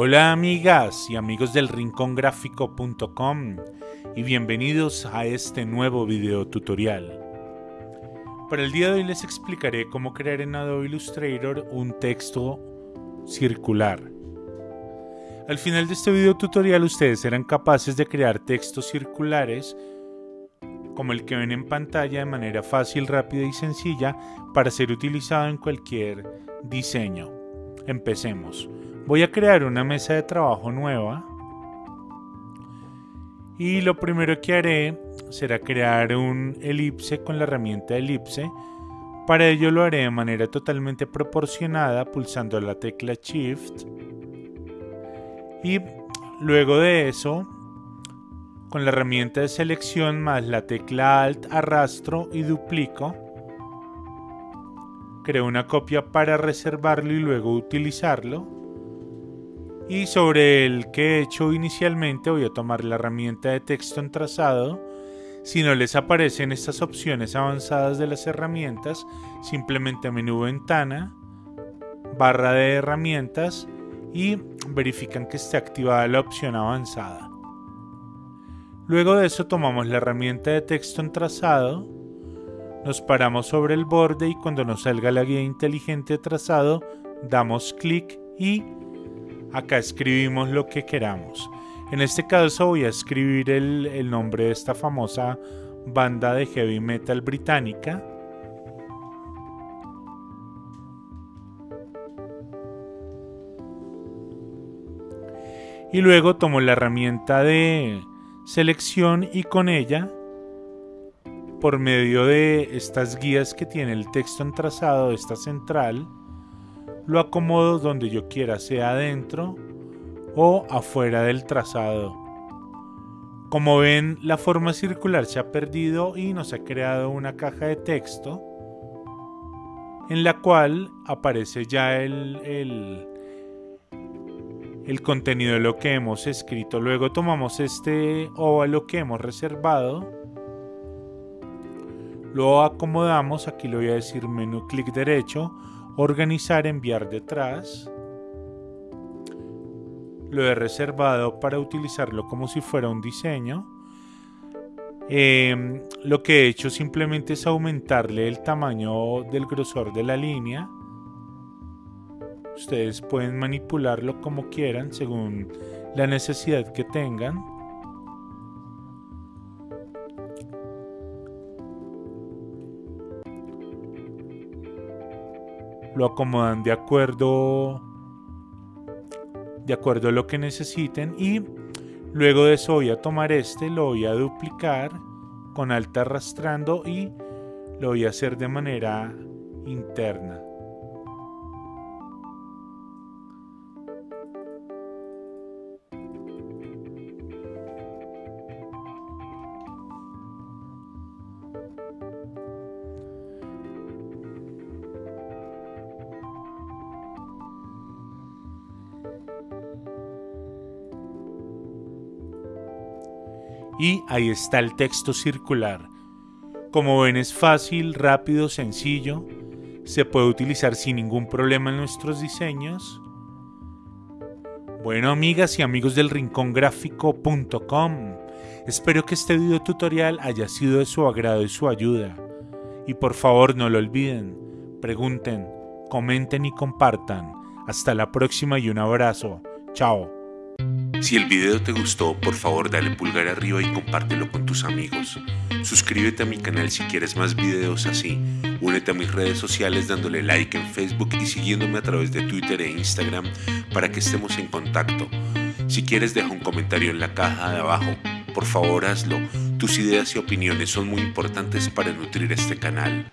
Hola amigas y amigos del rincongráfico.com y bienvenidos a este nuevo video tutorial. Para el día de hoy les explicaré cómo crear en Adobe Illustrator un texto circular. Al final de este video tutorial ustedes serán capaces de crear textos circulares como el que ven en pantalla de manera fácil, rápida y sencilla para ser utilizado en cualquier diseño. Empecemos. Voy a crear una mesa de trabajo nueva. Y lo primero que haré será crear un elipse con la herramienta elipse. Para ello lo haré de manera totalmente proporcionada pulsando la tecla Shift. Y luego de eso, con la herramienta de selección más la tecla Alt arrastro y duplico. Creo una copia para reservarlo y luego utilizarlo y sobre el que he hecho inicialmente voy a tomar la herramienta de texto en trazado. Si no les aparecen estas opciones avanzadas de las herramientas, simplemente menú ventana, barra de herramientas y verifican que esté activada la opción avanzada. Luego de eso tomamos la herramienta de texto en trazado, nos paramos sobre el borde y cuando nos salga la guía inteligente de trazado damos clic y acá escribimos lo que queramos. En este caso voy a escribir el, nombre de esta famosa banda de heavy metal británica. Y luego tomo la herramienta de selección y con ella, por medio de estas guías que tiene el texto en trazado, esta central, lo acomodo donde yo quiera, sea adentro o afuera del trazado. Como ven, la forma circular se ha perdido y nos ha creado una caja de texto en la cual aparece ya el, el, el contenido de lo que hemos escrito. Luego tomamos este óvalo que hemos reservado, lo acomodamos, aquí le voy a decir menú clic derecho, organizar, enviar detrás. Lo he reservado para utilizarlo como si fuera un diseño. Em, lo que he hecho simplemente es aumentarle el tamaño del grosor de la línea. Ustedes pueden manipularlo como quieran según la necesidad que tengan. Lo acomodan de acuerdo de acuerdo a lo que necesiten y luego de eso voy a tomar este, lo voy a duplicar con alta arrastrando y lo voy a hacer de manera interna. Y ahí está el texto circular. Como ven es fácil, rápido, sencillo, se puede utilizar sin ningún problema en nuestros diseños. Bueno amigas y amigos del rincongráfico.com, espero que este video tutorial haya sido de su agrado y su ayuda. Y por favor no lo olviden, pregunten, comenten y compartan. Hasta la próxima y un abrazo. Chao. Si el video te gustó, por favor dale pulgar arriba y compártelo con tus amigos. Suscríbete a mi canal si quieres más videos así. Únete a mis redes sociales dándole like en Facebook y siguiéndome a través de Twitter e Instagram para que estemos en contacto. Si quieres deja un comentario en la caja de abajo. Por favor hazlo. Tus ideas y opiniones son muy importantes para nutrir este canal.